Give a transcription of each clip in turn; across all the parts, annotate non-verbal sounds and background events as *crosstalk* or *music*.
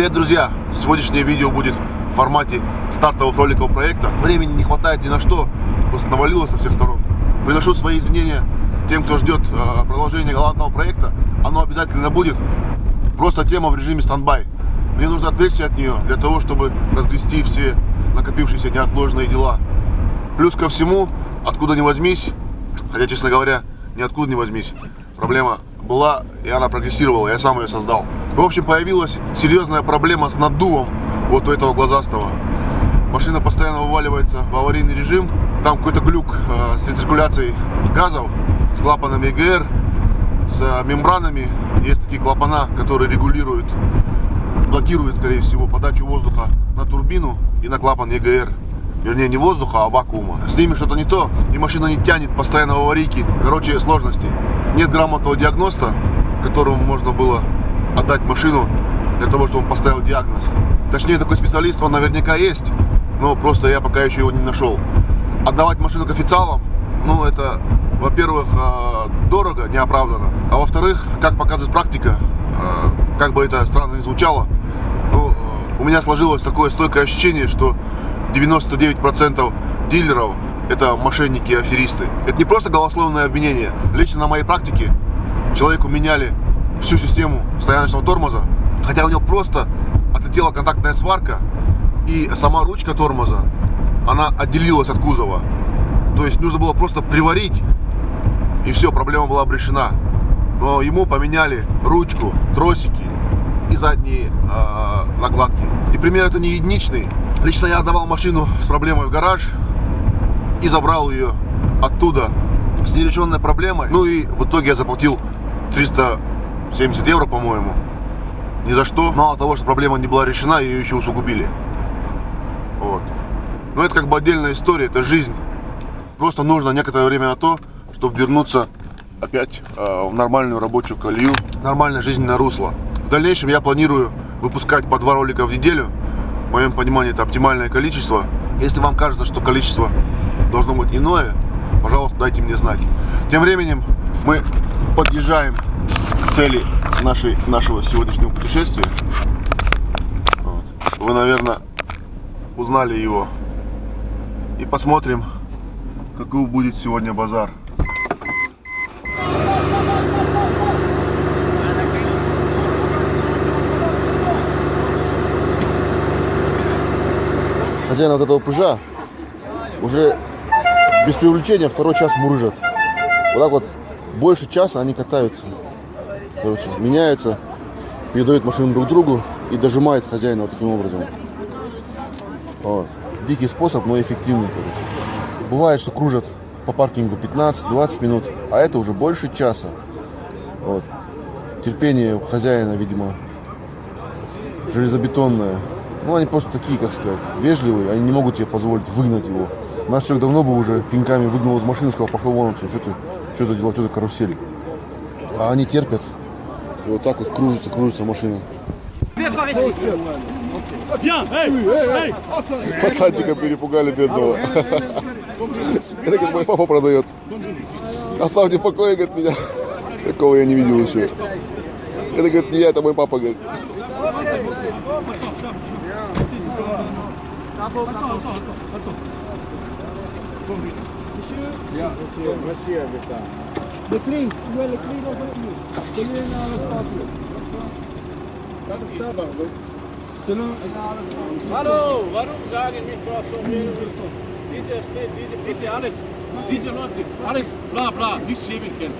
Привет, друзья! Сегодняшнее видео будет в формате стартовых роликов проекта. Времени не хватает ни на что, просто навалилось со всех сторон. Приношу свои извинения тем, кто ждет э, продолжения галантного проекта. Оно обязательно будет. Просто тема в режиме стендбай. Мне нужно отвлечься от нее для того, чтобы разгрести все накопившиеся неотложные дела. Плюс ко всему, откуда ни возьмись, хотя, честно говоря, ниоткуда не возьмись, проблема была, и она прогрессировала, я сам ее создал. В общем, появилась серьезная проблема с наддувом вот у этого глазастого. Машина постоянно вываливается в аварийный режим, там какой-то глюк э, с рециркуляцией газов, с клапанами ЕГР, с э, мембранами. Есть такие клапана, которые регулируют, блокируют, скорее всего, подачу воздуха на турбину и на клапан ЕГР. Вернее, не воздуха, а вакуума. С ними что-то не то, и машина не тянет постоянно в аварийке. Короче, сложности. Нет грамотного диагноста, которому можно было отдать машину для того, чтобы он поставил диагноз. Точнее, такой специалист, он наверняка есть, но просто я пока еще его не нашел. Отдавать машину к официалам, ну, это, во-первых, э, дорого, неоправданно, а во-вторых, как показывает практика, э, как бы это странно ни звучало, ну, у меня сложилось такое стойкое ощущение, что 99% дилеров это мошенники и аферисты. Это не просто голословное обвинение. Лично на моей практике человеку меняли всю систему стояночного тормоза, хотя у него просто отлетела контактная сварка и сама ручка тормоза, она отделилась от кузова. То есть нужно было просто приварить, и все, проблема была обрешена. Но ему поменяли ручку, тросики и задние э, накладки. И пример это не единичный. Лично я отдавал машину с проблемой в гараж и забрал ее оттуда с нерешенной проблемой. Ну и в итоге я заплатил 370 евро, по-моему. Ни за что. Мало того, что проблема не была решена, ее еще усугубили. Вот. Но это как бы отдельная история, это жизнь. Просто нужно некоторое время на то, чтобы вернуться опять э, в нормальную рабочую колею, нормальное жизненное русло. В дальнейшем я планирую выпускать по два ролика в неделю. В моем понимании это оптимальное количество. Если вам кажется, что количество должно быть иное, пожалуйста, дайте мне знать. Тем временем мы подъезжаем к цели нашей, нашего сегодняшнего путешествия. Вот. Вы, наверное, узнали его. И посмотрим, какой будет сегодня базар. Хозяин вот этого пыжа уже без привлечения второй час мурыжат. Вот так вот больше часа они катаются. Короче, меняются, передают машину друг другу и дожимает хозяина вот таким образом. Вот. Дикий способ, но эффективный, короче. Бывает, что кружат по паркингу 15-20 минут, а это уже больше часа. Вот. Терпение у хозяина, видимо, железобетонное. Ну, они просто такие, как сказать, вежливые, они не могут себе позволить выгнать его. Наш человек давно бы уже пинками выгнал из машины, сказал, пошел вон отсюда, что ты, что за дела, что за карусель. А они терпят. И вот так вот кружится, кружится машина. Пацанчика перепугали бедного. Это как мой папа продает. Оставьте в покое, говорит, меня. Такого я не видел еще. Это, говорит, не я, это мой папа, говорит. Ja, monsieur, monsieur. Hallo, alles, diese Leute, alles bla bla, nichts heben können.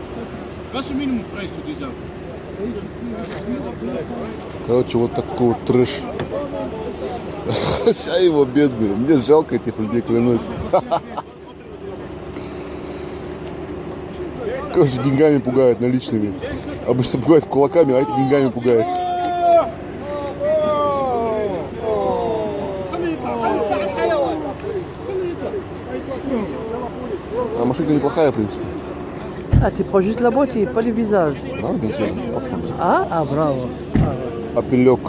Was ist Minimumpreis zu dieser? Короче, вот такой вот трэш. Хозяева бедные. Мне жалко этих людей, клянусь. Короче, деньгами пугают, наличными. Обычно пугают кулаками, а эти деньгами пугают. А машинка неплохая, в принципе. Tu prends juste la boîtier, pas le visage. Да, bien sûr, по фону. Ah, ah bravo. Апелек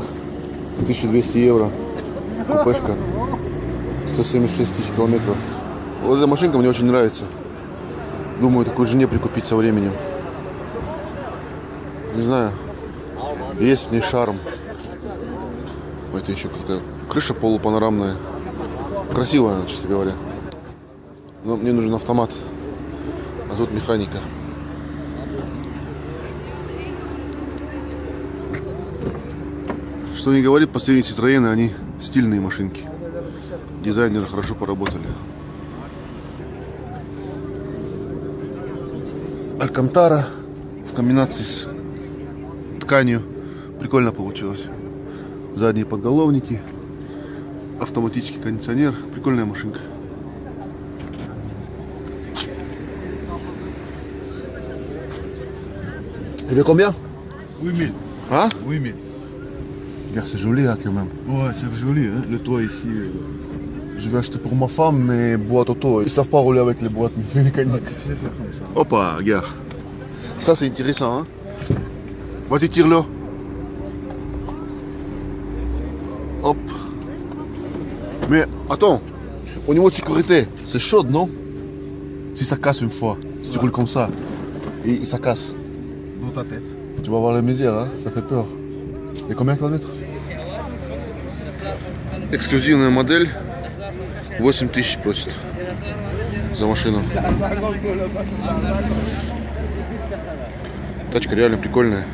за 1200 евро. Купешка. 176 тысяч километров. Вот эта машинка мне очень нравится. Думаю, такую жене прикупить со временем. Не знаю. Есть в ней шарм. Это еще какая крыша полупанорамная. Красивая, честно говоря. Но мне нужен автомат. А тут механика. Что не говорит, последние Citroёны, они стильные машинки. Дизайнеры хорошо поработали. Алькантара в комбинации с тканью. Прикольно получилось. Задние подголовники. Автоматический кондиционер. Прикольная машинка. Тебе combien Oui, mais. Hein Oui, mais. Regarde, c'est joli hein, quand même. Ouais, c'est joli, hein. Le toit ici. euh, Je vais acheter pour ma femme mes boîtes auto. Ils savent pas rouler avec les boîtes *laughs* mécaniques. Ah, ça. Regarde. Ça, c'est intéressant. Hein Vas-y, tire-le. Hop. Mais attends, au niveau de sécurité, c'est chaud, non? Si ça casse une fois, si tu roules comme ça, et ça casse. Dans ta tête. Tu vas voir la misère, hein ça fait peur. Et combien de kilomètres? Exclusive, on a un modèle 8 тысяч просит за машину. Тачка реально прикольная.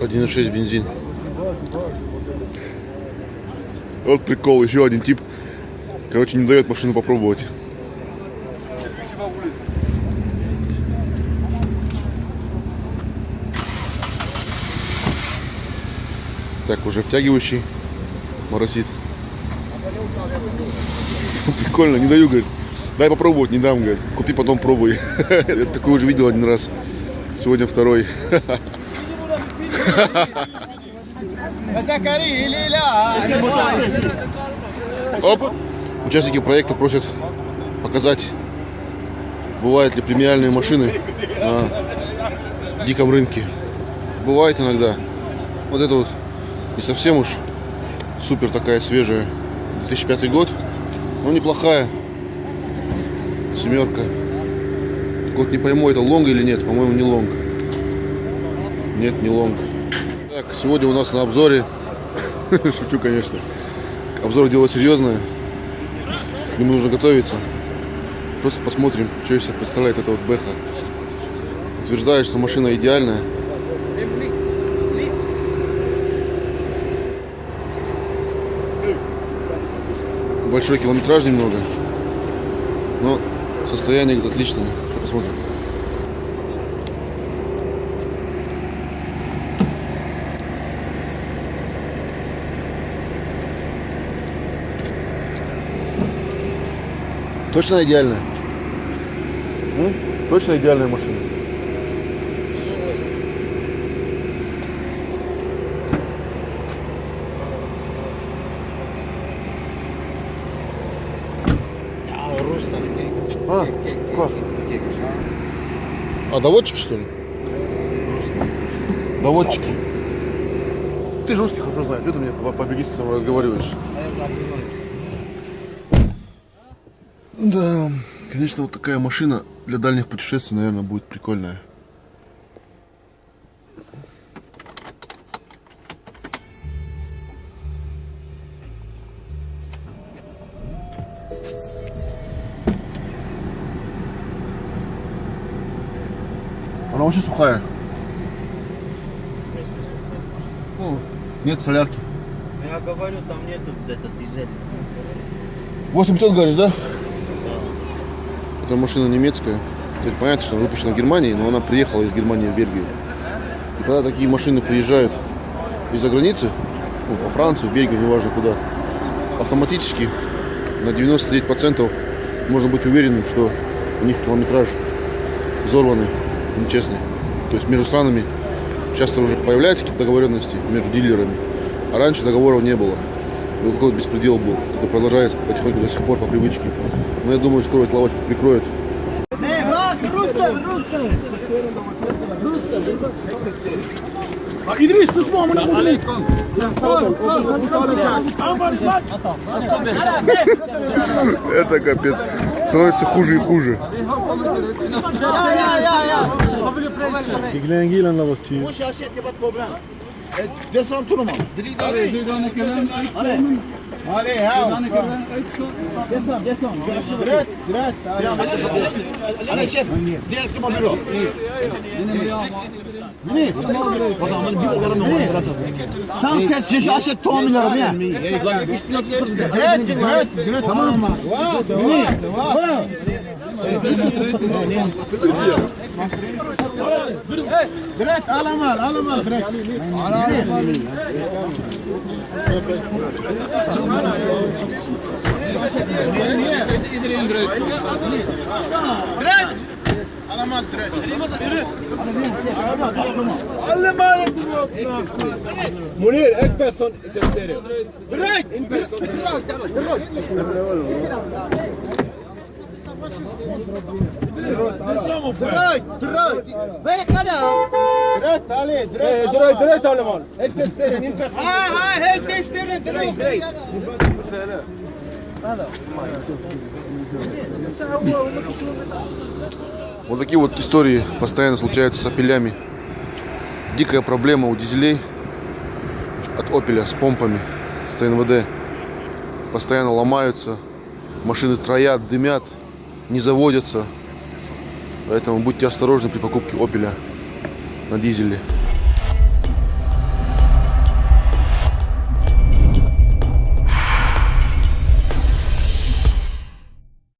Один шесть бензин. Вот прикол, еще один тип. Короче, не дает машину попробовать. Так, уже втягивающий моросит. *laughs* Прикольно, не даю, говорит. Дай попробовать, не дам, говорит. Купи, потом пробуй. *laughs* Я такой уже видел один раз. Сегодня второй. *laughs* Оп! Участники проекта просят показать, бывают ли премиальные машины на диком рынке. Бывает иногда. Вот это вот не совсем уж супер такая свежая. 2005 год. Но неплохая. Семерка. Так не пойму, это long или нет. По-моему, не long. Нет, не long. Так, сегодня у нас на обзоре. *laughs* Шучу, конечно. Обзор дело серьезное. К нему нужно готовиться. Просто посмотрим, что из себя представляет эта вот Бэха. Утверждает, что машина идеальная. Большой километраж немного. Но состояние отличное. Посмотрим. Точно идеальная? М? Точно идеальная машина? А, класс. А, доводчики, что ли? Доводчики. Ты же русский хорошо знаешь, что ты мне по- по-бельгийски разговариваешь? Да, конечно, вот такая машина для дальних путешествий, наверное, будет прикольная. Она очень сухая. Ну, нет солярки. Я говорю, там нету где-то дизель. 8500 говоришь, да? Это машина немецкая. То есть понятно, что она выпущена в Германии, но она приехала из Германии в Бельгию. И когда такие машины приезжают из-за границы, ну, во Францию, Бельгию, неважно куда, автоматически на 99% можно быть уверенным, что у них километраж взорванный, нечестный. То есть между странами часто уже появляются какие-то договоренности между дилерами, а раньше договоров не было. Вот такой вот беспредел был. Это продолжается потихоньку до сих пор по привычке. Но я думаю, скоро эту лавочку прикроют. İdris tutma amına koyayım. Это капец. Становится хуже и хуже. Det sa Toloman. Allez, je vais dans le canal. Allez. Allez, hao. Descends, descends. Direct, direct. Allez, chef. Direkt bir bakıyor. Ne? O zaman bir olarım yok. Sen kes şişe aşet tohumlarım ya. Direkt, direkt, direkt. Tamam mı? Wow, devam, devam. Bravo. Nasıl? Bırak alamal alamal bırak. Bırak. Alamal bırak. Alamal Munir ek person gösterir. Bırak. Bırak. Bırak. Bırak. Droj, droj, vekala. Droj, ali, droj. Droj, droj, talaman. Hek testerin, imkat. Ha, ha, hek testerin, droj, droj. Вот такие вот истории постоянно случаются с опелями. Дикая проблема у дизелей от опеля с помпами, с ТНВД. Постоянно ломаются, машины троят, дымят не заводятся. Поэтому будьте осторожны при покупке опеля на дизеле.